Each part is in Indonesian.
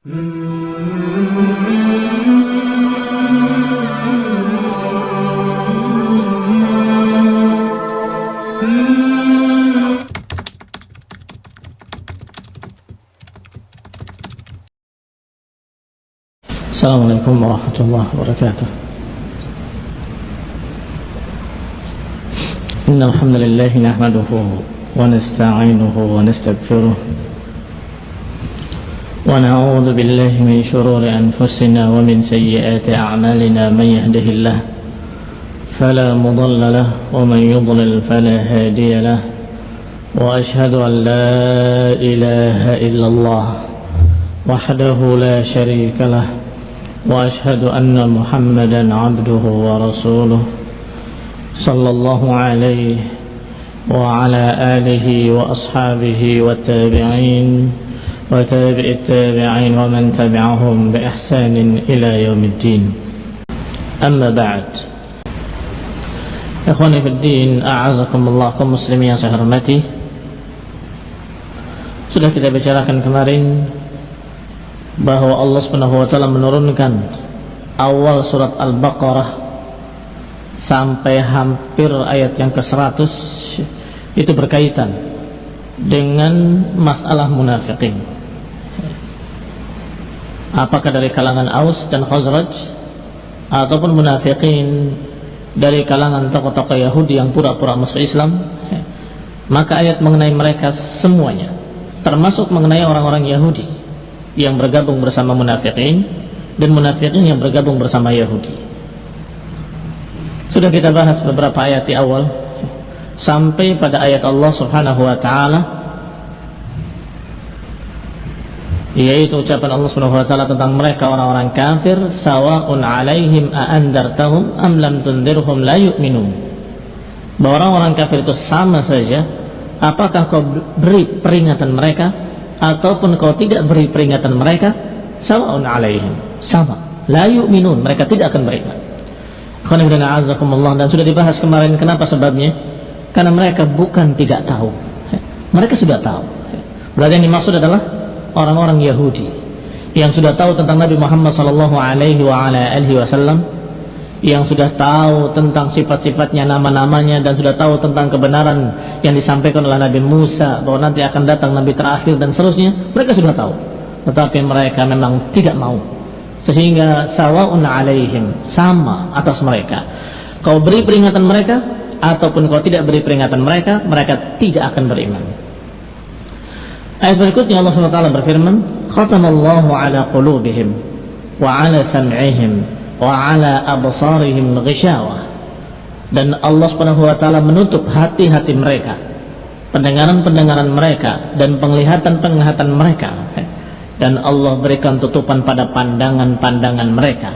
السلام عليكم ورحمة الله وبركاته. إن الحمد لله نحمده ونستعينه ونستغفره ونعوذ بالله من شرور أنفسنا ومن سيئات أعمالنا من يهده الله فلا مضل له ومن يضلل فلا هادي له وأشهد أن لا إله إلا الله وحده لا شريك له وأشهد أن محمدا عبده ورسوله صلى الله عليه وعلى آله وأصحابه والتابعين وتابع التابعين ومن تبعهم بإحسان إلى يوم الدين أما بعد إخواني في الدين أعزكم الله kaum muslimin yang saya hormati sudah kita bicarakan kemarin bahwa Allah Subhanahu wa taala menurunkan awal surat Al-Baqarah sampai hampir ayat yang ke-100 itu berkaitan dengan masalah munafikin. Apakah dari kalangan Aus dan Khazraj? Ataupun munafikin dari kalangan tokoh-tokoh Yahudi yang pura-pura masuk Islam, maka ayat mengenai mereka semuanya, termasuk mengenai orang-orang Yahudi yang bergabung bersama munafikin dan munafikin yang bergabung bersama Yahudi. Sudah kita bahas beberapa ayat di awal sampai pada ayat Allah Subhanahu wa taala yaitu ucapan Allah Subhanahu wa taala tentang mereka orang-orang kafir sawaun alaihim a andartahum am lam tundirhum la yu'minun. Bahwa orang-orang kafir itu sama saja apakah kau beri peringatan mereka ataupun kau tidak beri peringatan mereka? Sawaun alaihim. Sama. La yu'minun. Mereka tidak akan beriman. Dan sudah dibahas kemarin kenapa sebabnya? Karena mereka bukan tidak tahu. Mereka sudah tahu. Berarti yang dimaksud adalah orang-orang Yahudi yang sudah tahu tentang Nabi Muhammad sallallahu alaihi wasallam yang sudah tahu tentang sifat-sifatnya, nama-namanya dan sudah tahu tentang kebenaran yang disampaikan oleh Nabi Musa bahwa nanti akan datang Nabi terakhir dan seterusnya, mereka sudah tahu. Tetapi mereka memang tidak mau. Sehingga sawaun alaihim sama atas mereka. Kau beri peringatan mereka ataupun kau tidak beri peringatan mereka, mereka tidak akan beriman. Ayat berikutnya Allah SWT berfirman, "Khatamallahu ala qulubihim wa ala sam'ihim wa ala absarihim ghishawah dan Allah Subhanahu wa taala menutup hati-hati mereka pendengaran-pendengaran mereka dan penglihatan-penglihatan mereka. Dan Allah berikan tutupan pada pandangan-pandangan mereka.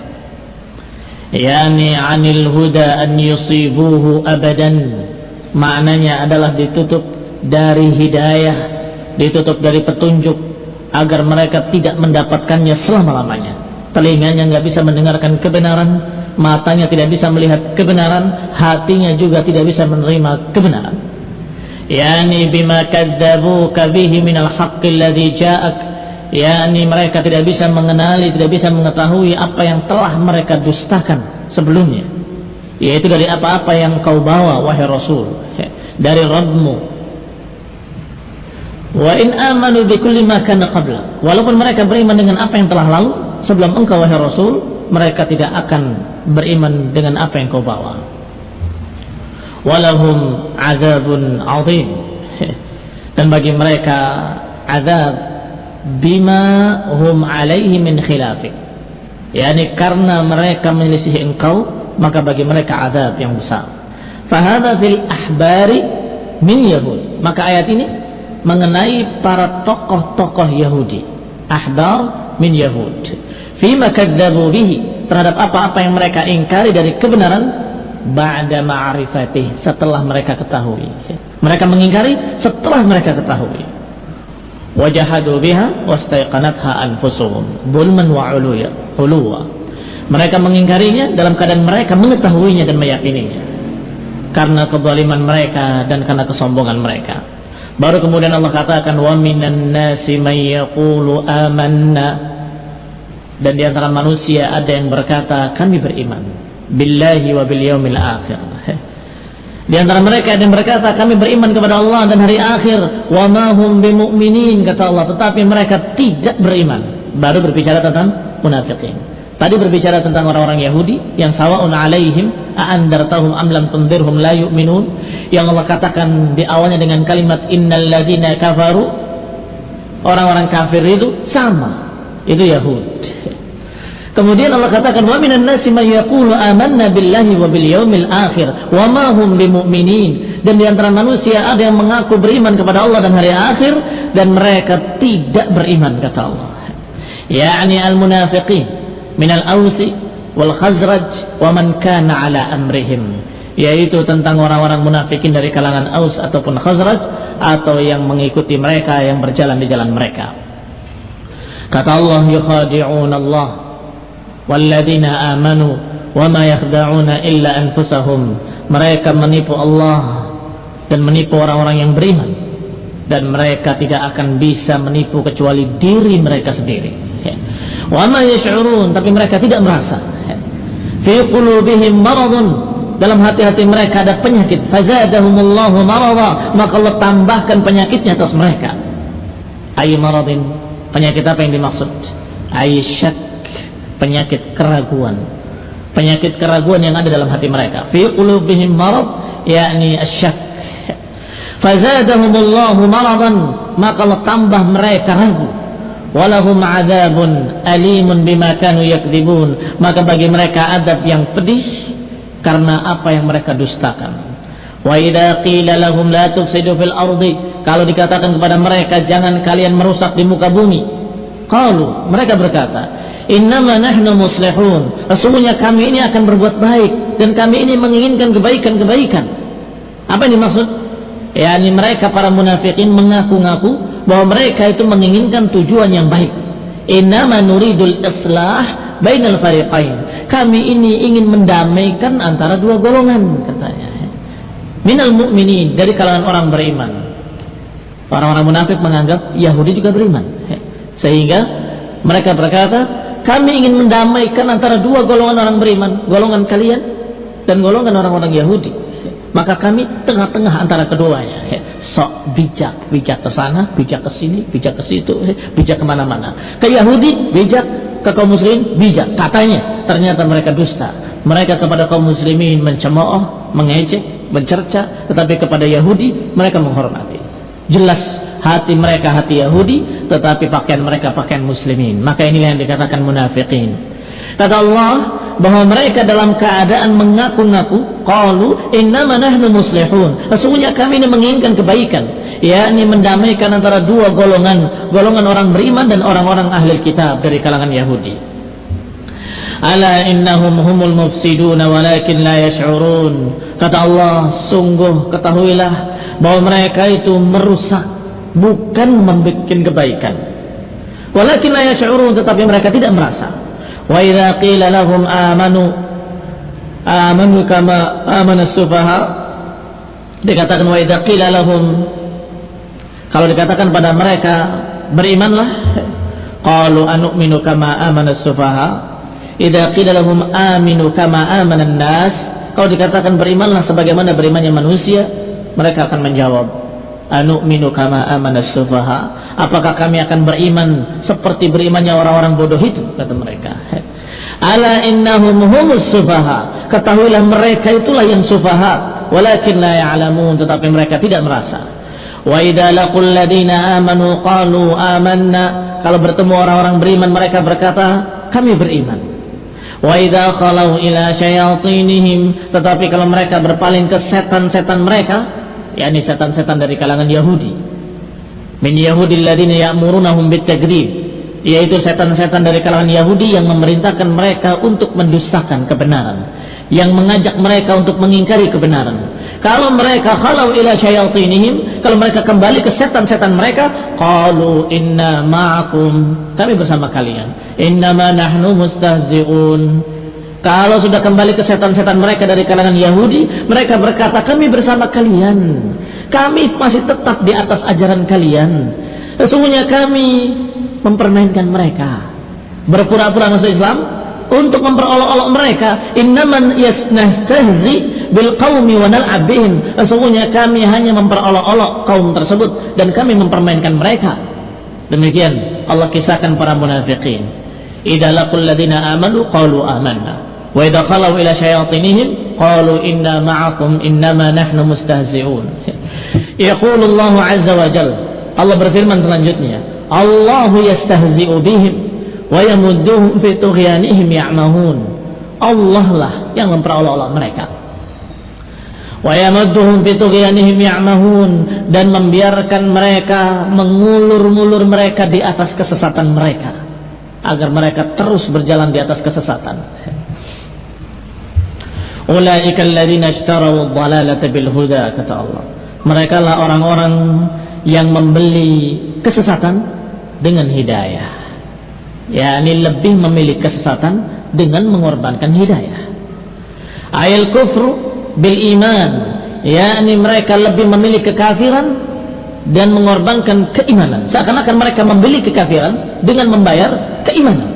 Yani anil huda an yusibuhu abadan. Maknanya adalah ditutup dari hidayah ditutup dari petunjuk agar mereka tidak mendapatkannya selama-lamanya telinganya nggak bisa mendengarkan kebenaran, matanya tidak bisa melihat kebenaran, hatinya juga tidak bisa menerima kebenaran. Yani bima kadzabuka bihi minal haqqi alladhi ja'ak. Yani mereka tidak bisa mengenali, tidak bisa mengetahui apa yang telah mereka dustakan sebelumnya. Yaitu dari apa-apa yang kau bawa wahai Rasul dari Rabbmu. Wa in amanu bi kulli ma kana qabla. Walaupun mereka beriman dengan apa yang telah lalu, sebelum engkau wahai Rasul mereka tidak akan beriman dengan apa yang kau bawa. Walahum azabun azim. Dan bagi mereka azab bima hum alaihi min khilafik yakni karena mereka menyelisihi engkau maka bagi mereka azab yang besar. Fahada fil ahbari min yahud. Maka ayat ini mengenai para tokoh-tokoh Yahudi. Ahbar min Yahud. Fima kadzabu bihi terhadap apa-apa yang mereka ingkari dari kebenaran ba'da ma'rifatih setelah mereka ketahui. Mereka mengingkari setelah mereka ketahui. Wajahadu biha wastaiqanatha anfusuhum. Bulman wa uluwa. Mereka mengingkarinya dalam keadaan mereka mengetahuinya dan meyakininya. Karena kezaliman mereka dan karena kesombongan mereka baru kemudian Allah katakan wa minan nasi may yaqulu amanna. Dan di antara manusia ada yang berkata kami beriman billahi wa bil yaumil akhir. Di antara mereka ada yang berkata kami beriman kepada Allah dan hari akhir. Wa ma hum bimumin kata Allah. Tetapi mereka tidak beriman. Baru berbicara tentang munafikin. Tadi berbicara tentang orang-orang Yahudi yang sawaun alaihim a'andartahum am lam tundirhum la yu'minun yang Allah katakan di awalnya dengan kalimat innal ladzina kafaru orang-orang kafir itu sama. Itu Yahudi Kemudian Allah katakan wa minan nasi may yaqulu amanna billahi wa bil yaumil akhir wa ma hum bimumin dan di antara manusia ada yang mengaku beriman kepada Allah dan hari akhir dan mereka tidak beriman kata Allah. Yani al-munafiqin min al-Ausi wal Khazraj wa man kana ala amrihim yaitu tentang orang-orang munafikin dari kalangan Aus ataupun Khazraj atau yang mengikuti mereka yang berjalan di jalan mereka. Kata Allah yukhadi'un Allah walladzina amanu wama yakhda'una illa anfusahum. Mereka menipu Allah dan menipu orang-orang yang beriman dan mereka tidak akan bisa menipu kecuali diri mereka sendiri. Wama yash'urun tapi mereka tidak merasa. Fi qulubihim maradun dalam hati-hati mereka ada penyakit. Fazadahumullahu marada maka Allah tambahkan penyakitnya atas mereka. Ay maradin penyakit apa yang dimaksud? Ay syak. Penyakit keraguan. Penyakit keraguan yang ada dalam hati mereka. Fi qulubihim marad yakni asyak fazadahumullahu maradan maka Allah tambah mereka ragu. Walahum adabun alimun bima kanu yakdibun. Maka bagi mereka adab yang pedih karena apa yang mereka dustakan wa idza qila lahum la tufsidu fil ardi kalau dikatakan kepada mereka jangan kalian merusak di muka bumi qalu mereka berkata Innama nahnu muslihun. Sesungguhnya kami ini akan berbuat baik dan kami ini menginginkan kebaikan-kebaikan. Apa ini maksud? Ya, ini mereka para munafikin mengaku-ngaku bahwa mereka itu menginginkan tujuan yang baik. Innama nuridul islah bainal fariqain. Kami ini ingin mendamaikan antara dua golongan katanya. Minal mu'minin dari kalangan orang beriman. Orang-orang munafik menganggap Yahudi juga beriman. Sehingga mereka berkata, kami ingin mendamaikan antara dua golongan orang beriman, golongan kalian dan golongan orang-orang Yahudi. Maka kami tengah-tengah antara keduanya. Sok bijak, bijak ke sana, bijak ke sini, bijak ke situ, bijak ke mana-mana. Ke Yahudi bijak, ke kaum muslim bijak. Katanya ternyata mereka dusta. Mereka kepada kaum muslimin mencemooh, mengejek, mencerca, tetapi kepada Yahudi mereka menghormati. Jelas hati mereka hati Yahudi tetapi pakaian mereka pakaian muslimin maka inilah yang dikatakan munafikin kata Allah bahwa mereka dalam keadaan mengaku-ngaku qalu innama nahnu muslihun. Sesungguhnya kami ini menginginkan kebaikan. Yakni mendamaikan antara dua golongan golongan orang beriman dan orang-orang ahli kitab dari kalangan Yahudi. Ala innahum humul mufsidun walakin la yash'urun. Kata Allah sungguh ketahuilah bahwa mereka itu merusak bukan membuat kebaikan. Walakin la yash'urun tetapi mereka tidak merasa. Wa idza qila lahum amanu amanu kama amana sufaha. Dikatakan wa idza qila lahum. Kalau dikatakan pada mereka berimanlah. Qalu anu'minu kama amana sufaha. Idza qila lahum aminu kama amana nas kalau dikatakan berimanlah sebagaimana berimannya manusia mereka akan menjawab anu'minu kama amana sufaha. Apakah kami akan beriman seperti berimannya orang-orang bodoh itu? Kata mereka ala innahum humus sufaha. Ketahuilah mereka itulah yang sufaha. Walakin la ya'lamun tetapi mereka tidak merasa. Wa idza laqul ladina amanu qalu amanna. Kalau bertemu orang-orang beriman mereka berkata kami beriman. Wa idza khalau ila syayatinihim. Tetapi kalau mereka berpaling ke setan-setan mereka yakni setan-setan dari kalangan Yahudi. Min Yahudi alladziina ya'murunahum bitagrib yaitu setan-setan dari kalangan Yahudi yang memerintahkan mereka untuk mendustakan kebenaran yang mengajak mereka untuk mengingkari kebenaran kalau mereka khalau ila syayatinihim kalau mereka kembali ke setan-setan mereka qalu inna ma'akum kami bersama kalian innama nahnu mustahzi'un kalau sudah kembali ke setan-setan mereka dari kalangan Yahudi, mereka berkata, kami bersama kalian. Kami masih tetap di atas ajaran kalian. Sesungguhnya kami mempermainkan mereka. berpura-pura masuk Islam untuk memperolok-olok mereka. Innaman yasnahtazi bil qaumi wa nal'ab sesungguhnya kami hanya memperolok-olok kaum tersebut dan kami mempermainkan mereka. Demikian Allah kisahkan para munafikin. Idza laqul ladina amanu qalu amanna wa idza khalu ila syayatinihim qalu inna ma'akum innama nahnu mustahzi'un. Yaqulu Allah azza wa jalla. Allah berfirman selanjutnya Allahu yastahzi'u bihim wa yamudduhum fi tughyanihim ya'mahun. Allah lah yang memperolok-olok mereka. Wa yamudduhum fi tughyanihim ya'mahun dan membiarkan mereka mengulur-ngulur mereka di atas kesesatan mereka agar mereka terus berjalan di atas kesesatan. Ulaika alladziina ad-dhalalata bil huda kata Allah. Mereka lah orang-orang yang membeli kesesatan dengan hidayah. Ya, ini lebih memilih kesesatan dengan mengorbankan hidayah. Ayat kufru bil iman, yakni mereka lebih memilih kekafiran dan mengorbankan keimanan. Seakan-akan mereka membeli kekafiran dengan membayar keimanan.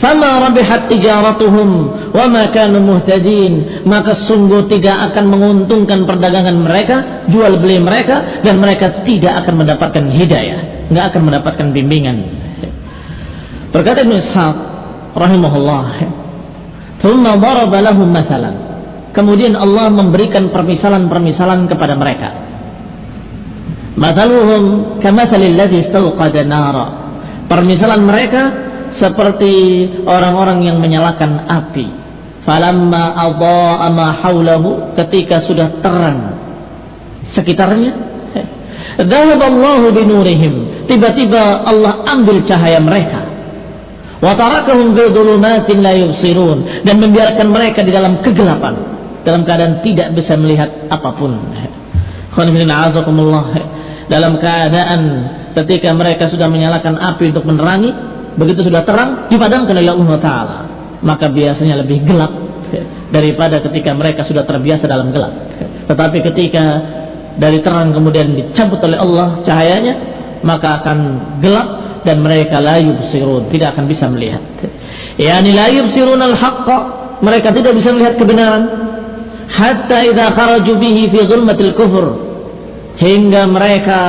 Fama rabihat tijaratuhum wa ma kanu muhtadin. Maka sungguh tidak akan menguntungkan perdagangan mereka, jual beli mereka dan mereka tidak akan mendapatkan hidayah, enggak akan mendapatkan bimbingan. Berkata Ibn Ishaq rahimahullah, "Tsumma daraba masalan." Kemudian Allah memberikan permisalan-permisalan kepada mereka. Mathaluhum kamathalil ladzi nara. Permisalan mereka seperti orang-orang yang menyalakan api. Falamma adha'a ma ketika sudah terang sekitarnya. Dhahaballahu binurihim. Tiba-tiba Allah ambil cahaya mereka. Yubsirun. Dan membiarkan mereka di dalam kegelapan. Dalam keadaan tidak bisa melihat apa pun. Dalam keadaan ketika mereka sudah menyalakan api untuk menerangi, begitu sudah terang dipadamkan oleh Allah Taala. Maka biasanya lebih gelap daripada ketika mereka sudah terbiasa dalam gelap. Tetapi ketika dari terang kemudian dicabut oleh Allah cahayanya maka akan gelap dan mereka la yubsirun tidak akan bisa melihat. Yani la yubsirun al haqqa mereka tidak bisa melihat kebenaran. Hatta idza kharaju bihi fi zulmatil kufur hingga mereka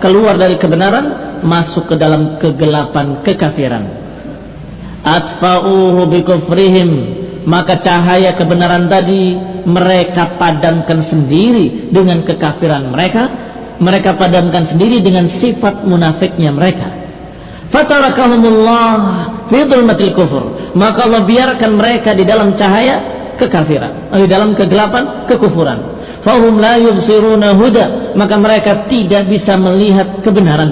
keluar dari kebenaran masuk ke dalam kegelapan kekafiran. Atfa'uhu bikufrihim maka cahaya kebenaran tadi mereka padamkan sendiri dengan kekafiran mereka mereka padamkan sendiri dengan sifat munafiknya mereka. Fatarakahumullah fi dhulmatil kufur. Maka Allah biarkan mereka di dalam cahaya kekafiran di dalam kegelapan kekufuran. Fahum la yubsiruna huda. Maka mereka tidak bisa melihat kebenaran.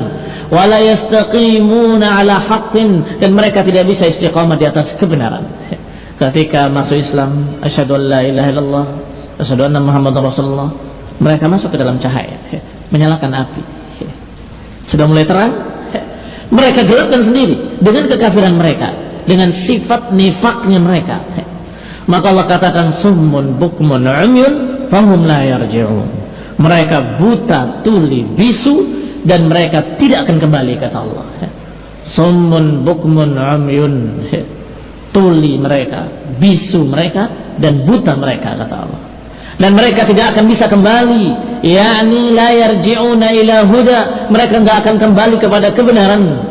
Wala ala haqqin. Dan mereka tidak bisa istiqamah di atas kebenaran. Ketika masuk Islam, asyhadu an la ilaha illallah, asyhadu anna Muhammadar Rasulullah, mereka masuk ke dalam cahaya, menyalakan api. Sudah mulai terang, mereka gelapkan sendiri dengan kekafiran mereka, dengan sifat nifaknya mereka. Maka Allah katakan summun bukmun umyun fahum la yarji'un. Mereka buta, tuli, bisu dan mereka tidak akan kembali kata Allah summun bukmun amyun tuli mereka bisu mereka dan buta mereka kata Allah dan mereka tidak akan bisa kembali. Yakni la yarji'una ila huda. Mereka tidak akan kembali kepada kebenaran.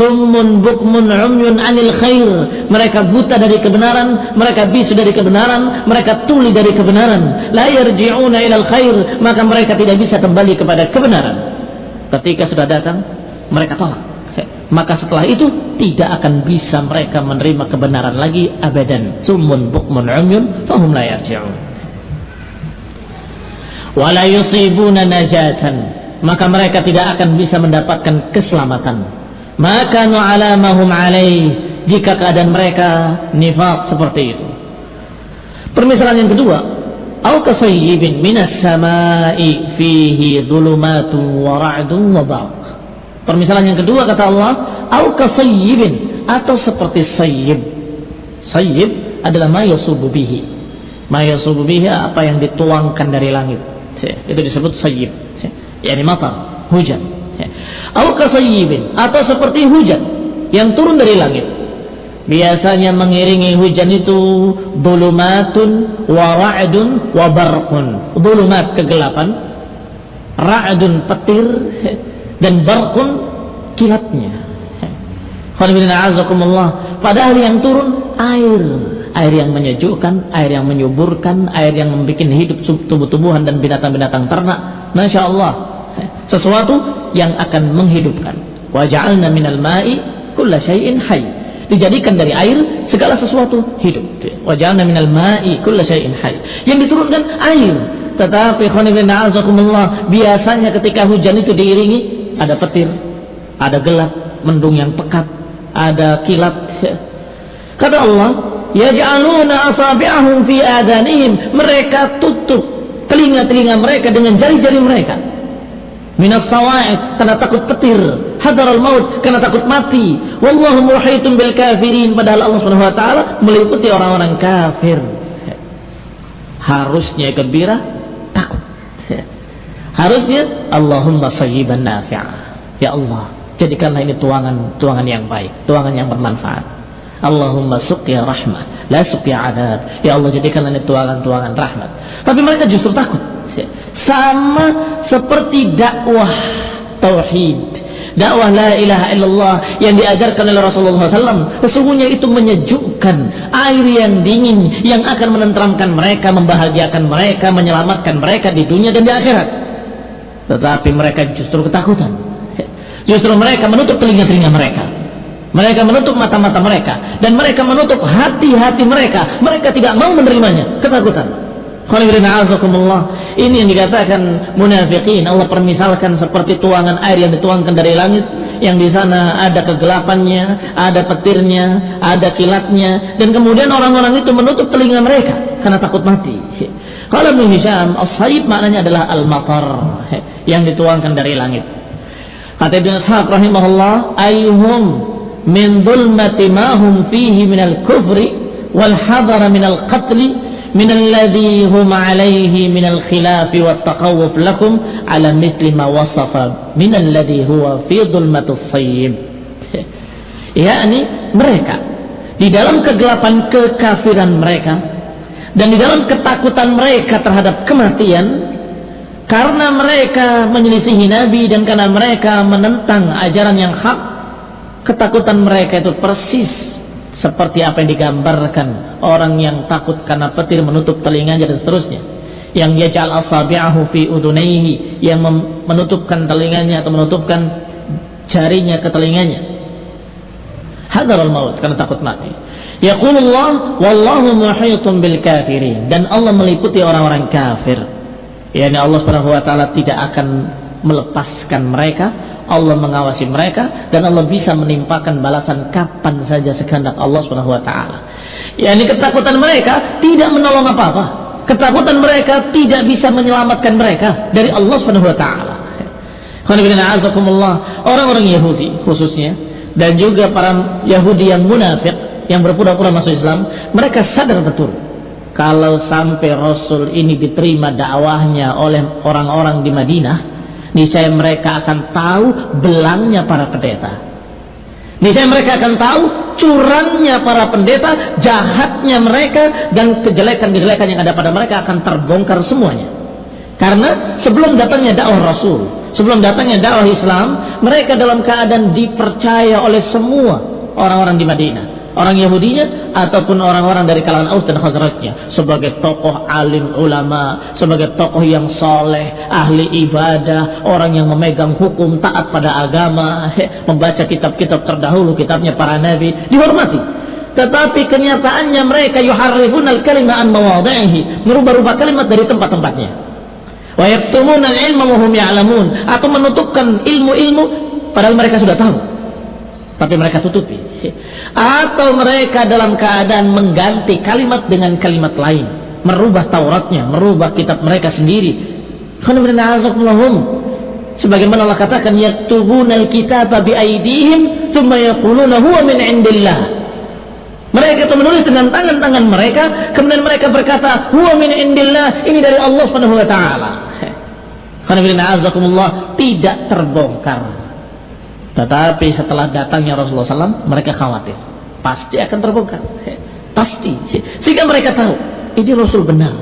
Summun bukmun umyun anil khair. Mereka buta dari kebenaran mereka bisu dari kebenaran mereka tuli dari kebenaran. La yarji'una ila khair. Maka mereka tidak bisa kembali kepada kebenaran. Ketika sudah datang mereka tolak. Maka setelah itu tidak akan bisa mereka menerima kebenaran lagi abadan. Sumun bukmun umyun fahum la yarji'un wala yusibuna najatan. Maka mereka tidak akan bisa mendapatkan keselamatan. Maka nu'alamahum alaih. Jika keadaan mereka nifak seperti itu. Permisalan yang kedua. Au kasayyibin minas samai fihi dhulumatun wa ra'dun wa permisalan yang kedua kata Allah au kasayyibin atau seperti sayyib. Sayyib adalah ma yasubu bihi. Ma yasubu bihi apa yang dituangkan dari langit. Itu disebut sayyib. Yani matar, hujan. Au kasayyibin atau seperti hujan yang turun dari langit. biasanya mengiringi hujan itu bulumatun wa ra'dun wa barqun. Bulumat kegelapan ra'dun petir dan barqun kilatnya. Padahal yang turun air air yang menyejukkan air yang menyuburkan air yang membuat hidup tumbuh-tumbuhan dan binatang-binatang ternak. Masya Allah. Sesuatu yang akan menghidupkan. Waja'alna minal ma'i kulla syai'in hayy. Dijadikan dari air segala sesuatu hidup. Wajahna minal ma'i kulla syai'in hayy. Yang diturunkan air. Tetapi biasanya ketika hujan itu diiringi ada petir ada gelap mendung yang pekat ada kilat. Kata Allah yaj'aluna asabi'ahum fi adanihim. Mereka tutup telinga-telinga mereka dengan jari-jari mereka. Minas sawa'id karena takut petir. Hadar al maut karena takut mati. Wallahu muhitun bil kafirin. Padahal Allah Subhanahu wa taala meliputi orang-orang kafir. Harusnya gembira takut. Harusnya Allahumma sayyiban nafi'ah ya Allah jadikanlah ini tuangan tuangan yang baik tuangan yang bermanfaat Allahumma suqya rahmah la suqya adab. Ya Allah jadikanlah ini tuangan-tuangan rahmat. Tapi mereka justru takut. Sama seperti dakwah tauhid. Dakwah la ilaha illallah yang diajarkan oleh Rasulullah SAW sesungguhnya itu menyejukkan air yang dingin yang akan menenteramkan mereka membahagiakan mereka menyelamatkan mereka di dunia dan di akhirat. Tetapi mereka justru ketakutan. Justru mereka menutup telinga-telinga mereka mereka menutup mata-mata mereka. Dan mereka menutup hati-hati mereka. Mereka tidak mau menerimanya. Ketakutan. Ini yang dikatakan munafikin Allah permisalkan seperti tuangan air yang dituangkan dari langit. Yang di sana ada kegelapannya, ada petirnya, ada kilatnya. Dan kemudian orang-orang itu menutup telinga mereka karena takut mati. Kalau Ibn Hisham, as-saib maknanya adalah al-matar yang dituangkan dari langit. Kata Ibn Ishaq rahimahullah, ayuhum min dhulmati ma hum fihi min al-kufri wal hadar hadara minal qatli minalladhi hum alayhi min al-khilaf wat taqawuf lakum ala mithli ma wasafa min alladhi huwa fi dhulmati dhulmatis sayyib yakni mereka di dalam kegelapan kekafiran mereka dan di dalam ketakutan mereka terhadap kematian karena mereka menyelisihi Nabi dan karena mereka menentang ajaran yang hak ketakutan mereka itu persis seperti apa yang digambarkan orang yang takut karena petir menutup telinganya dan seterusnya. Yang yaj'al asabi'ahu fi udunaihi yang menutupkan telinganya atau menutupkan jarinya ke telinganya. Hadarul maut karena takut mati. Yaqulullah wallahu muhitun bil kafirin. Dan Allah meliputi orang-orang kafir. Yakni Allah Subhanahu tidak akan melepaskan mereka Allah mengawasi mereka dan Allah bisa menimpakan balasan kapan saja sekehendak Allah Subhanahu wa taala. Ya, ini ketakutan mereka tidak menolong apa-apa. Ketakutan mereka tidak bisa menyelamatkan mereka dari Allah Subhanahu wa taala. Orang-orang Yahudi khususnya dan juga para Yahudi yang munafik yang berpura-pura masuk Islam, mereka sadar betul kalau sampai Rasul ini diterima dakwahnya oleh orang-orang di Madinah, niscaya mereka akan tahu belangnya para pendeta. Niscaya mereka akan tahu curangnya para pendeta, jahatnya mereka, dan kejelekan-kejelekan yang ada pada mereka akan terbongkar semuanya. Karena sebelum datangnya dakwah Rasul, sebelum datangnya dakwah Islam, mereka dalam keadaan dipercaya oleh semua orang-orang di Madinah orang Yahudinya ataupun orang-orang dari kalangan Aus dan Khazrajnya sebagai tokoh alim ulama, sebagai tokoh yang soleh, ahli ibadah, orang yang memegang hukum taat pada agama, membaca kitab-kitab terdahulu, kitabnya para nabi, dihormati. Tetapi kenyataannya mereka yuharrifun al-kalima an merubah-rubah kalimat dari tempat-tempatnya. Wa yaktumuna al-ilma wa hum ya'lamun, atau menutupkan ilmu-ilmu padahal mereka sudah tahu. Tapi mereka tutupi atau mereka dalam keadaan mengganti kalimat dengan kalimat lain. Merubah Tauratnya merubah kitab mereka sendiri. Sebagaimana Allah katakan yaktubuna alkitaba biaidihim thumma yaquluna huwa min indillah. Mereka itu menulis dengan tangan-tangan mereka kemudian mereka berkata huwa min indillah. Ini dari Allah Subhanahu wa taala. Tidak terbongkar tetapi setelah datangnya Rasulullah SAW, mereka khawatir. pasti akan terbongkar. Pasti. Sehingga mereka tahu ini Rasul benar.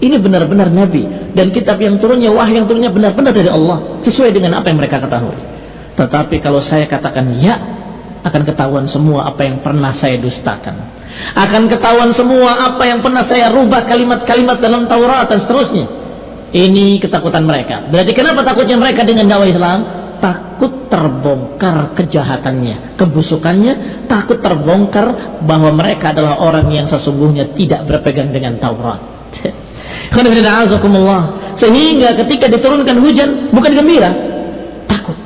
Ini benar-benar Nabi. Dan kitab yang turunnya wahyu yang turunnya benar-benar dari Allah. Sesuai dengan apa yang mereka ketahui. Tetapi kalau saya katakan ya akan ketahuan semua apa yang pernah saya dustakan. Akan ketahuan semua apa yang pernah saya rubah kalimat-kalimat dalam Taurat dan seterusnya. Ini ketakutan mereka. Berarti kenapa takutnya mereka dengan dakwah Islam takut terbongkar kejahatannya, kebusukannya, takut terbongkar bahwa mereka adalah orang yang sesungguhnya tidak berpegang dengan Taurat. Sehingga ketika diturunkan hujan bukan gembira, takut.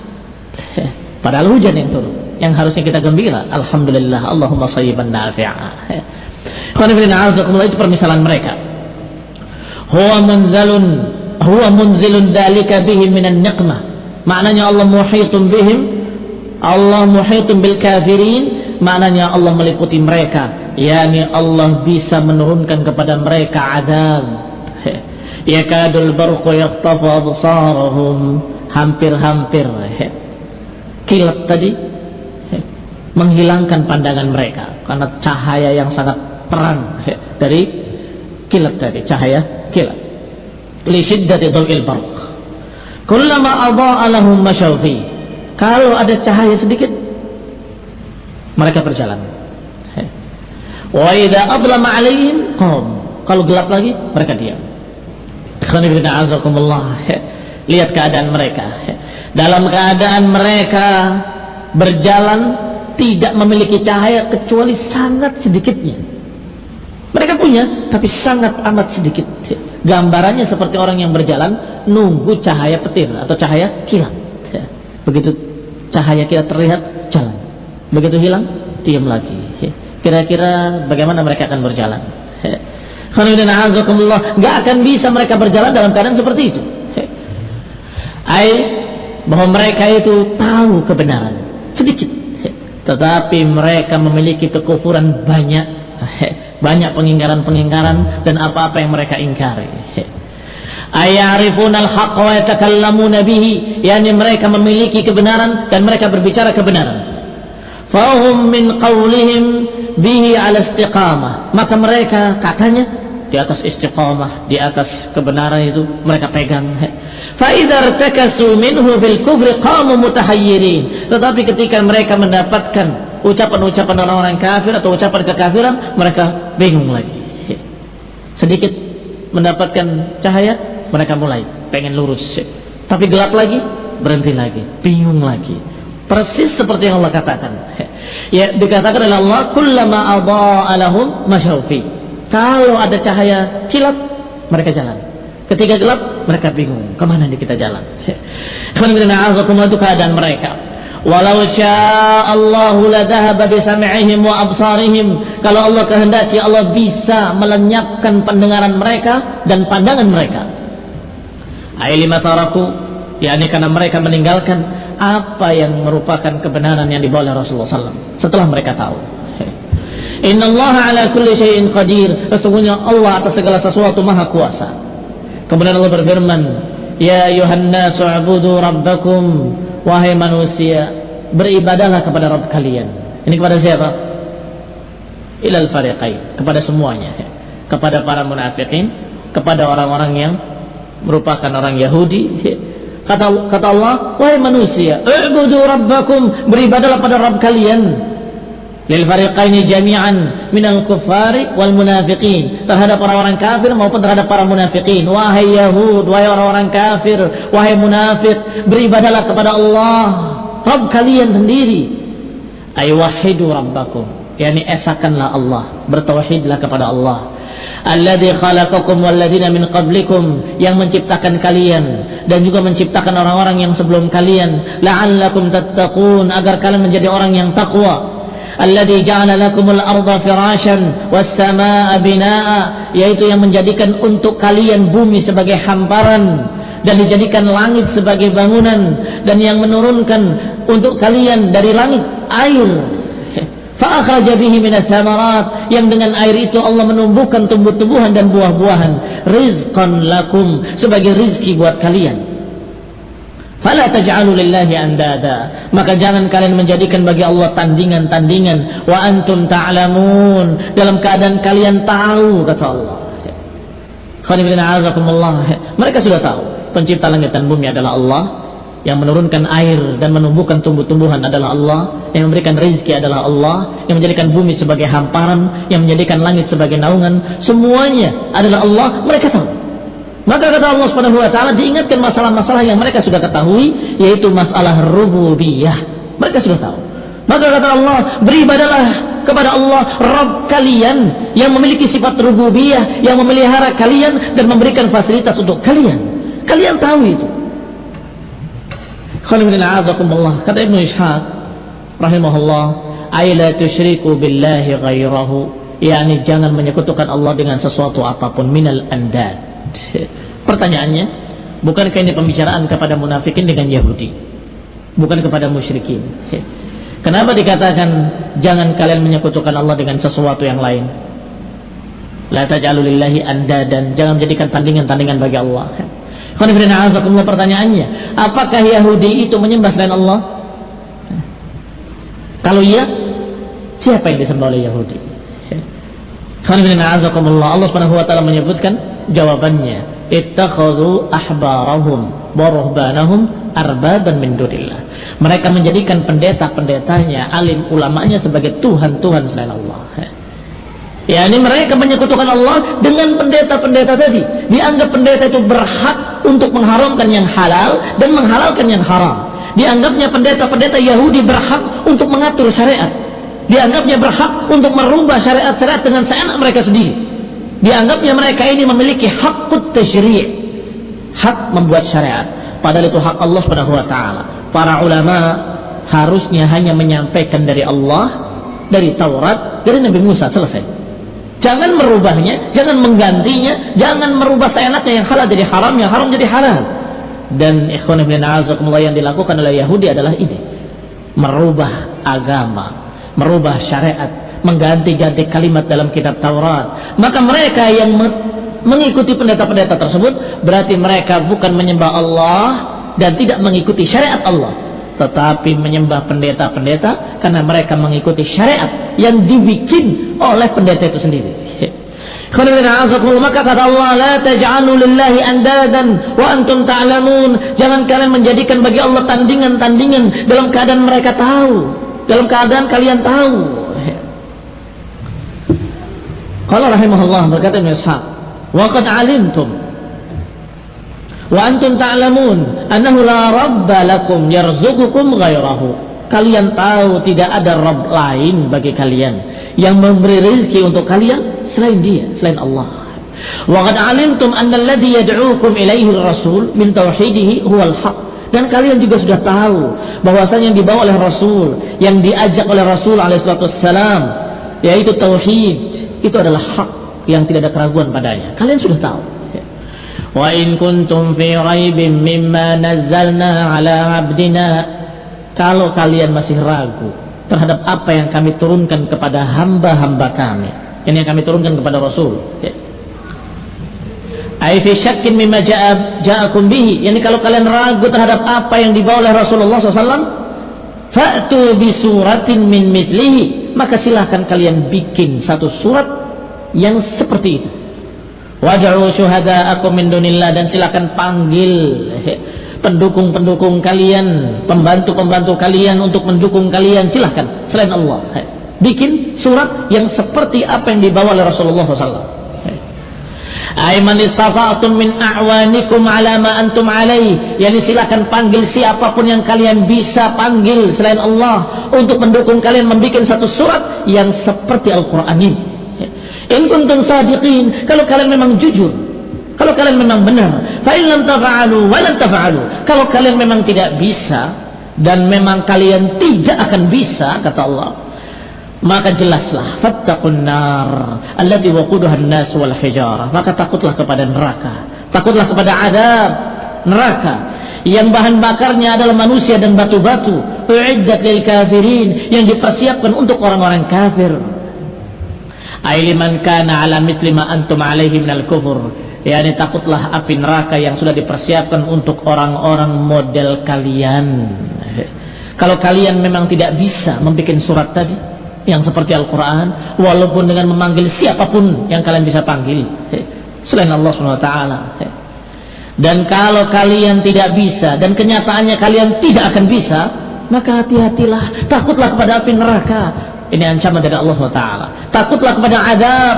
Padahal hujan yang turun, yang harusnya kita gembira. Alhamdulillah, Allahumma sayyiban nafi'a. itu permisalan mereka. Huwa munzalun, huwa munzilun dalika bihi minan niqmah maknanya Allah muhitun bihim Allah muhitun bil kafirin maknanya Allah meliputi mereka. Yakni Allah bisa menurunkan kepada mereka adab. Yakadul barqu yakhtafu absarahum. Hampir-hampir kilat tadi menghilangkan pandangan mereka karena cahaya yang sangat terang dari kilat tadi cahaya kilat li shiddati dhawil barq Kullama lahum masyawfi. Kalau ada cahaya sedikit mereka berjalan. Wa idza adlama 'alaihim qam. Kalau gelap lagi mereka diam. Lihat keadaan mereka. Dalam keadaan mereka berjalan tidak memiliki cahaya kecuali sangat sedikitnya. Mereka punya, tapi sangat amat sedikit. Gambarannya seperti orang yang berjalan nunggu cahaya petir atau cahaya kilat. Begitu cahaya kilat terlihat jalan. Begitu hilang diam lagi. Kira-kira bagaimana mereka akan berjalan? Ya. Gak akan bisa mereka berjalan dalam keadaan seperti itu. Ay, bahwa mereka itu tahu kebenaran sedikit, tetapi mereka memiliki kekufuran banyak banyak pengingkaran-pengingkaran dan apa-apa yang mereka ingkari. Ayarifun al-haq wa yatakallamuna bihi, yakni mereka memiliki kebenaran dan mereka berbicara kebenaran. Fahum min qawlihim bihi ala istiqamah. Maka mereka katanya di atas istiqamah, di atas kebenaran itu mereka pegang. Fa'idhar takasu minhu fil kufri qamu mutahayyirin. Tetapi ketika mereka mendapatkan ucapan-ucapan orang-orang kafir atau ucapan kekafiran mereka bingung lagi. Sedikit mendapatkan cahaya mereka mulai pengen lurus. Tapi gelap lagi berhenti lagi. Bingung lagi. Persis seperti yang Allah katakan. Ya. Dikatakan oleh Allah kullama adha'a lahum masyaufi kalau ada cahaya kilat mereka jalan. Ketika gelap mereka bingung ke mana nih kita jalan? Itu keadaan mereka Walau sya'allahu ladhahaba bisam'ihim wa absarihim. Kalau Allah kehendaki Allah bisa melenyapkan pendengaran mereka dan pandangan mereka. Ailima taraku, yakni karena mereka meninggalkan apa yang merupakan kebenaran yang dibawa oleh Rasulullah SAW setelah mereka tahu. Inna Allah ala kulli syai'in qadir. Sesungguhnya Allah atas segala sesuatu maha kuasa. Kemudian Allah berfirman, Ya ayuhan nasu abudu rabbakum wahai manusia beribadahlah kepada Rabb kalian. Ini kepada siapa? Ilal fariqain kepada semuanya. Kepada para munafikin kepada orang-orang yang merupakan orang Yahudi. Kata kata Allah wahai manusia ibudu rabbakum beribadahlah pada Rabb kalian lil fariqaini jami'an minal kuffari wal munafiqin. Terhadap orang-orang kafir maupun terhadap para munafikin wahai Yahud wahai orang-orang kafir wahai munafik beribadahlah kepada Allah. Rabb kalian sendiri. Ay wahidu rabbakum. Yakni esakanlah Allah. Bertauhidlah kepada Allah. Alladzi khalaqakum walladzina min qablikum. Yang menciptakan kalian. Dan juga menciptakan orang-orang yang sebelum kalian. La'allakum tattaqun. Agar kalian menjadi orang yang takwa alladzi ja'ala lakumul arda firasyan was binaa'a yaitu yang menjadikan untuk kalian bumi sebagai hamparan dan dijadikan langit sebagai bangunan dan yang menurunkan untuk kalian dari langit air. Fa'akhraja bihi minas samarat yang dengan air itu Allah menumbuhkan tumbuh-tumbuhan dan buah-buahan. Rizqan lakum sebagai rizki buat kalian Fala taj'alu lillahi andada. Maka jangan kalian menjadikan bagi Allah tandingan-tandingan. Wa antum ta'lamun. Dalam keadaan kalian tahu kata Allah. Mereka sudah tahu. Pencipta langit dan bumi adalah Allah. Yang menurunkan air dan menumbuhkan tumbuh-tumbuhan adalah Allah. Yang memberikan rezeki adalah Allah. Yang menjadikan bumi sebagai hamparan. Yang menjadikan langit sebagai naungan. Semuanya adalah Allah. Mereka tahu maka kata Allah Subhanahu wa taala diingatkan masalah-masalah yang mereka sudah ketahui yaitu masalah rububiyah. Mereka sudah tahu. Maka kata Allah, beribadalah kepada Allah Rabb kalian yang memiliki sifat rububiyah, yang memelihara kalian dan memberikan fasilitas untuk kalian. Kalian tahu itu. Kata Ibnu Ishaq rahimahullah, "Aila tusyriku billahi ghairahu." yakni jangan menyekutukan Allah dengan sesuatu apa pun minal andad Pertanyaannya, bukankah ini pembicaraan kepada munafikin dengan Yahudi? Bukan kepada musyrikin. Kenapa dikatakan jangan kalian menyekutukan Allah dengan sesuatu yang lain? La taj'alu lillahi anda dan jangan menjadikan tandingan-tandingan bagi Allah. pertanyaannya, apakah Yahudi itu menyembah selain Allah? Kalau iya, siapa yang disembah oleh Yahudi? Allah Subhanahu wa taala menyebutkan jawabannya ittakhadhu ahbarahum wa ruhbanahum arbaban min dunillah. Mereka menjadikan pendeta-pendetanya, alim ulamanya sebagai tuhan-tuhan selain Allah. Ya, ini mereka menyekutukan Allah dengan pendeta-pendeta tadi. Dianggap pendeta itu berhak untuk mengharamkan yang halal dan menghalalkan yang haram. Dianggapnya pendeta-pendeta Yahudi berhak untuk mengatur syariat. Dianggapnya berhak untuk merubah syariat-syariat dengan seenak mereka sendiri dianggapnya mereka ini memiliki hak tasyri' hak membuat syariat. Padahal itu hak Allah Subhanahu wa taala. Para ulama harusnya hanya menyampaikan dari Allah dari Taurat dari Nabi Musa selesai. Jangan merubahnya jangan menggantinya jangan merubah seenaknya yang halal jadi haram yang haram jadi halal. Dan ikhwan ibn yang dilakukan oleh Yahudi adalah ini. Merubah agama merubah syariat mengganti-ganti kalimat dalam kitab Taurat. Maka mereka yang mengikuti pendeta-pendeta tersebut berarti mereka bukan menyembah Allah dan tidak mengikuti syariat Allah, tetapi menyembah pendeta-pendeta karena mereka mengikuti syariat yang dibikin oleh pendeta itu sendiri. Maka kata Allah, wa antum ta'lamun. Jangan kalian menjadikan bagi Allah tandingan-tandingan dalam keadaan mereka tahu, dalam keadaan kalian tahu. Qala rahimahullah berkata Ibn Ishaq, "Wa qad 'alimtum wa antum ta'lamun annahu la rabba lakum yarzuqukum ghairahu." Kalian tahu tidak ada Rabb lain bagi kalian yang memberi rezeki untuk kalian selain Dia, selain Allah. 'alimtum anna alladhi yad'uukum ilaihi ar-rasul min tauhidihi huwal haqq dan kalian juga sudah tahu bahwasanya yang dibawa oleh Rasul yang diajak oleh Rasul alaihi wasallam yaitu tauhid itu adalah hak yang tidak ada keraguan padanya. Kalian sudah tahu. Wa in kuntum fi raibin mimma nazzalna ala abdina kalau kalian masih ragu terhadap apa yang kami turunkan kepada hamba-hamba kami ini yang kami turunkan kepada Rasul Ai fi syakkin mimma ja'a ja'akum bihi yani kalau kalian ragu terhadap apa yang dibawa oleh Rasulullah SAW fa'tu bi suratin min mithlihi maka silahkan kalian bikin satu surat yang seperti itu. Waj'u syuhada'akum min dunillah dan silahkan panggil pendukung-pendukung kalian pembantu-pembantu kalian untuk mendukung kalian. Silahkan selain Allah. Bikin surat yang seperti apa yang dibawa oleh Rasulullah SAW Aiman istafa'tum min a'wanikum ala ma antum alaih. Yani silakan panggil siapa pun yang kalian bisa panggil selain Allah untuk mendukung kalian membuat satu surat yang seperti Al-Qur'an ini. In kuntum sadiqin, kalau kalian memang jujur, kalau kalian memang benar, fa in lam tafa'alu wa lam tafa'alu. Kalau kalian memang tidak bisa dan memang kalian tidak akan bisa kata Allah, maka jelaslah fattaqun nar allati waquduha an-nas wal hijarah maka takutlah kepada neraka. Takutlah kepada adab neraka. Yang bahan bakarnya adalah manusia dan batu-batu. Uiddat lil kafirin yang dipersiapkan untuk orang-orang kafir. Liman kana ala mithli ma antum alaihi minal kufur. Yakni takutlah api neraka yang sudah dipersiapkan untuk orang-orang model kalian. Kalau kalian memang tidak bisa membuat surat tadi yang seperti Al-Quran walaupun dengan memanggil siapa pun yang kalian bisa panggil. Selain Allah SWT dan kalau kalian tidak bisa dan kenyataannya kalian tidak akan bisa maka hati-hatilah takutlah kepada api neraka. Ini ancaman dari Allah SWT takutlah kepada adab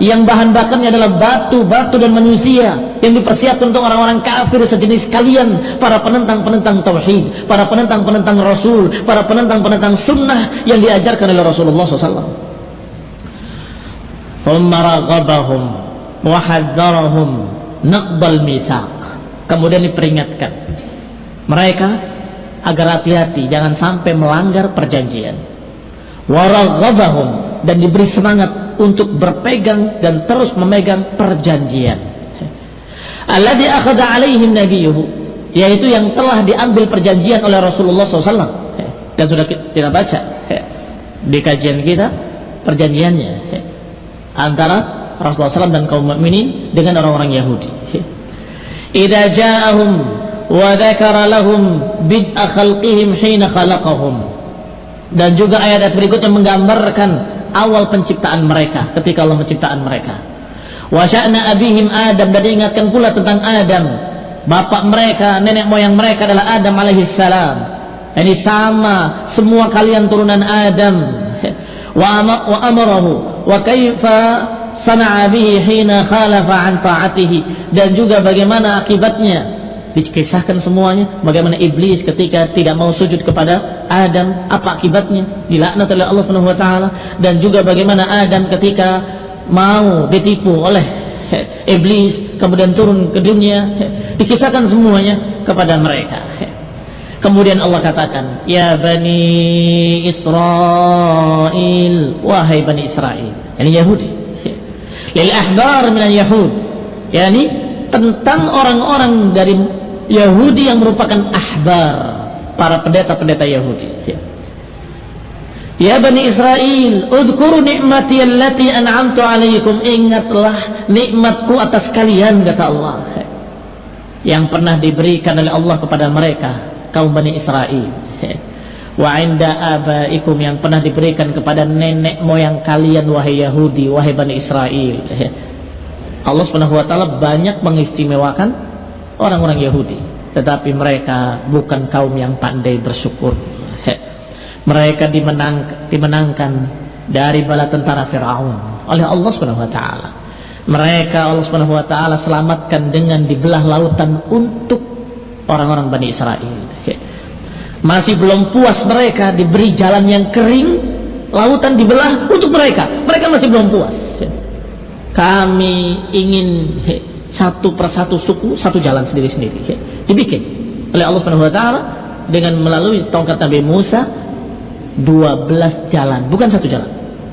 yang bahan bakarnya adalah batu, batu dan manusia yang dipersiapkan untuk orang-orang kafir sejenis kalian, para penentang-penentang tauhid, para penentang-penentang rasul, para penentang-penentang sunnah yang diajarkan oleh Rasulullah SAW. Umaragabahum wahadzarahum naqbal misak. Kemudian diperingatkan mereka agar hati-hati jangan sampai melanggar perjanjian. Waragabahum dan diberi semangat untuk berpegang dan terus memegang perjanjian. Alladhi akhadha alaihim nabiyuhu yaitu yang telah diambil perjanjian oleh Rasulullah SAW dan sudah kita baca di kajian kita perjanjiannya antara Rasulullah SAW dan kaum mukminin dengan orang-orang Yahudi. Idza ja'ahum wa dzakara lahum bid'a khalqihim hina khalaqahum dan juga ayat-ayat berikutnya menggambarkan awal penciptaan mereka ketika Allah menciptakan mereka. Wa sya'na abihim Adam dan diingatkan pula tentang Adam. Bapak mereka nenek moyang mereka adalah Adam alaihi salam ini sama semua kalian turunan Adam. Wa amarahu wa kaifa sana'a bihi hina khalafa an ta'atihi. Dan juga bagaimana akibatnya dikisahkan semuanya bagaimana iblis ketika tidak mau sujud kepada Adam apa akibatnya? Dilaknat oleh Allah Subhanahu wa taala. Dan juga bagaimana Adam ketika mau ditipu oleh iblis kemudian turun ke dunia dikisahkan semuanya kepada mereka. Kemudian Allah katakan ya bani Israel wahai bani Israel ini Yahudi. Lil ahbar min yahud yakni tentang orang-orang dari Yahudi yang merupakan ahbar para pendeta-pendeta Yahudi. Ya. ya Bani Israel udkuru nikmati allati an'amtu alaikum ingatlah nikmatku atas kalian kata Allah. Yang pernah diberikan oleh Allah kepada mereka kaum Bani Israel. Wa inda abaikum yang pernah diberikan kepada nenek moyang kalian wahai Yahudi wahai Bani Israel. Allah Subhanahu wa taala banyak mengistimewakan orang-orang Yahudi. Tetapi mereka bukan kaum yang pandai bersyukur. Mereka dimenang, dimenangkan dari bala tentara Firaun oleh Allah Subhanahu wa taala. Mereka Allah Subhanahu wa taala selamatkan dengan dibelah lautan untuk orang-orang Bani Israel. Masih belum puas mereka diberi jalan yang kering lautan dibelah untuk mereka. Mereka masih belum puas. Kami ingin satu persatu suku satu jalan sendiri-sendiri ya. dibikin oleh Allah Subhanahu wa taala dengan melalui tongkat Nabi Musa 12 jalan bukan satu jalan.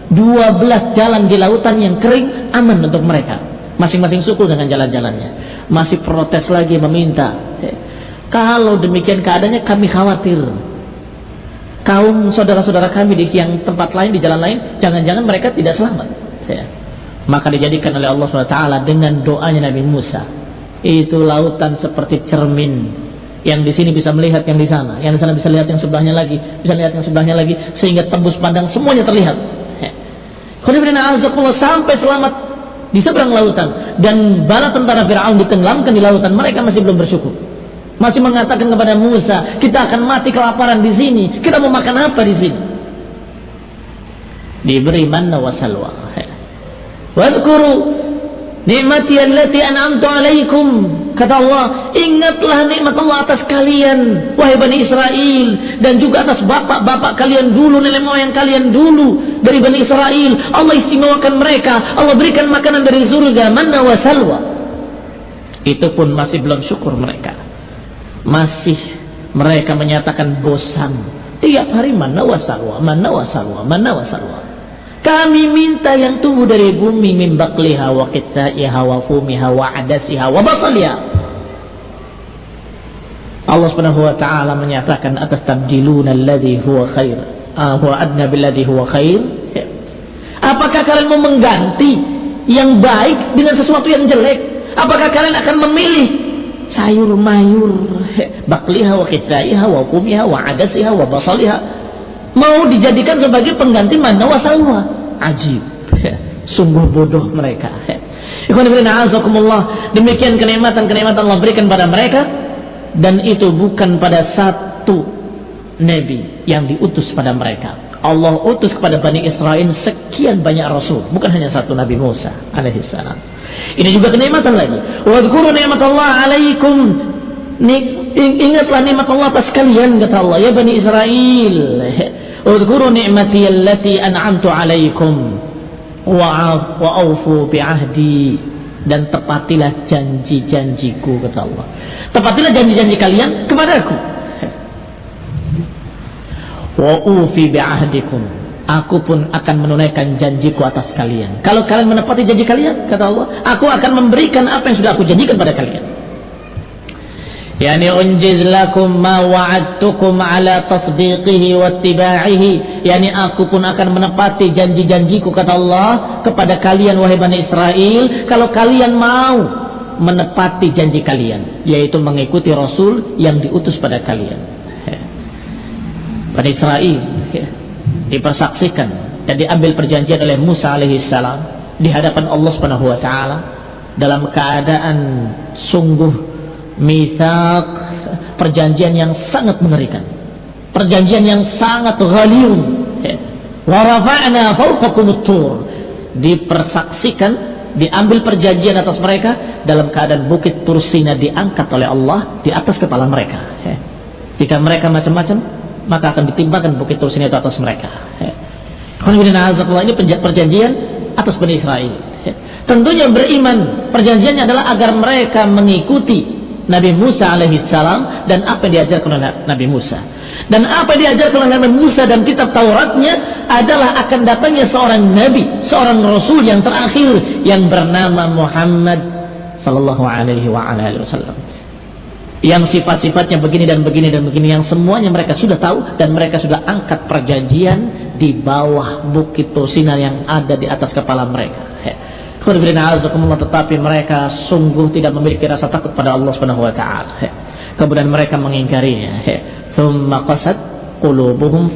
12 jalan di lautan yang kering aman untuk mereka. Masing-masing suku dengan jalan-jalannya. Masih protes lagi meminta ya. kalau demikian keadaannya kami khawatir. Kaum saudara-saudara kami di yang tempat lain di jalan lain jangan-jangan mereka tidak selamat ya maka dijadikan oleh Allah SWT dengan doanya Nabi Musa. Itu lautan seperti cermin. Yang di sini bisa melihat yang di sana. Yang di sana bisa lihat yang sebelahnya lagi. Bisa lihat yang sebelahnya lagi. Sehingga tembus pandang semuanya terlihat. Sampai selamat di seberang lautan. Dan bala tentara Fir'aun ditenggelamkan di lautan. Mereka masih belum bersyukur. Masih mengatakan kepada Musa kita akan mati kelaparan di sini. Kita mau makan apa di sini? Diberi manna wa salwa Wadkuru nikmati allati an'amtu alaikum. Kata Allah, ingatlah nikmat Allah atas kalian, wahai Bani Israel, dan juga atas bapak-bapak kalian dulu, nenek moyang kalian dulu dari Bani Israel. Allah istimewakan mereka, Allah berikan makanan dari surga, mana wa salwa. Itu pun masih belum syukur mereka. Masih mereka menyatakan bosan. Tiap hari mana wa salwa, mana wa salwa, mana wa salwa. Kami minta yang tumbuh dari bumi min bakliha wa qitaiha wa fumiha wa adasiha wa basaliha. Allah Subhanahu wa taala menyatakan atas tabdiluna alladhi huwa khair. Uh, huwa adna billadhi huwa khair. Apakah kalian mau mengganti yang baik dengan sesuatu yang jelek? Apakah kalian akan memilih sayur mayur bakliha wa kitaiha wa kumiha wa adasiha wa basaliha mau dijadikan sebagai pengganti mana wa salwa ajib. Sungguh bodoh mereka. Demikian kenikmatan-kenikmatan Allah berikan pada mereka. Dan itu bukan pada satu nabi yang diutus pada mereka. Allah utus kepada Bani Israel sekian banyak rasul. Bukan hanya satu Nabi Musa alaihissalam ini juga kenikmatan lagi. Wadhkuru nikmat Allah alaikum ingatlah nikmat Allah atas kalian kata Allah. Ya Bani Israel wadhkuru nikmati allati an'amtu alaikum wa awfu bi'ahdi dan tepatilah janji-janjiku kata Allah. Tepatilah janji-janji kalian kepada aku. Wa ufi bi'ahdikum aku pun akan menunaikan janjiku atas kalian. Kalau kalian menepati janji kalian kata Allah aku akan memberikan apa yang sudah aku janjikan pada kalian yani unjiz lakum ma wa'adtukum ala tasdiqihi wattiba'ihi yani aku pun akan menepati janji-janjiku kata Allah kepada kalian wahai Bani Israel kalau kalian mau menepati janji kalian yaitu mengikuti Rasul yang diutus pada kalian. Bani Israel ya, dipersaksikan dan diambil perjanjian oleh Musa alaihissalam di hadapan Allah Subhanahu wa taala dalam keadaan sungguh mithaq perjanjian yang sangat mengerikan. Perjanjian yang sangat ghaliyun wa rafa'na fawqakum tur dipersaksikan diambil perjanjian atas mereka dalam keadaan bukit Tursina diangkat oleh Allah di atas kepala mereka. Jika mereka macam-macam maka akan ditimbangkan bukit Tursina itu atas mereka. Ini perjanjian atas Bani Israel. Tentunya beriman perjanjiannya adalah agar mereka mengikuti Nabi Musa alaihissalam dan apa yang diajarkan oleh Nabi Musa. Dan apa yang diajarkan oleh Nabi Musa dan kitab Tauratnya adalah akan datangnya seorang Nabi seorang Rasul yang terakhir yang bernama Muhammad sallallahu alaihi wa alaihi wasallam. Yang sifat-sifatnya begini dan begini dan begini yang semuanya mereka sudah tahu dan mereka sudah angkat perjanjian di bawah bukit Tursina yang ada di atas kepala mereka tetapi mereka sungguh tidak memiliki rasa takut pada Allah Subhanahu wa taala. Kemudian mereka mengingkarinya. Tsumma qasat qulubuhum.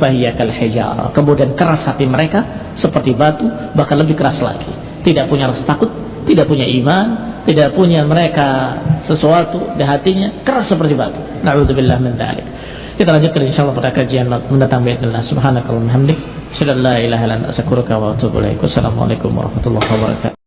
Kemudian keras hati mereka seperti batu, bahkan lebih keras lagi. Tidak punya rasa takut, tidak punya iman, tidak punya mereka sesuatu di hatinya keras seperti batu. Nauzubillah min dzalik. Kita lanjutkan insyaallah pada kajian mendatang biidznillah. Subhanakallahumma hamdik. Assalamualaikum warahmatullahi wabarakatuh.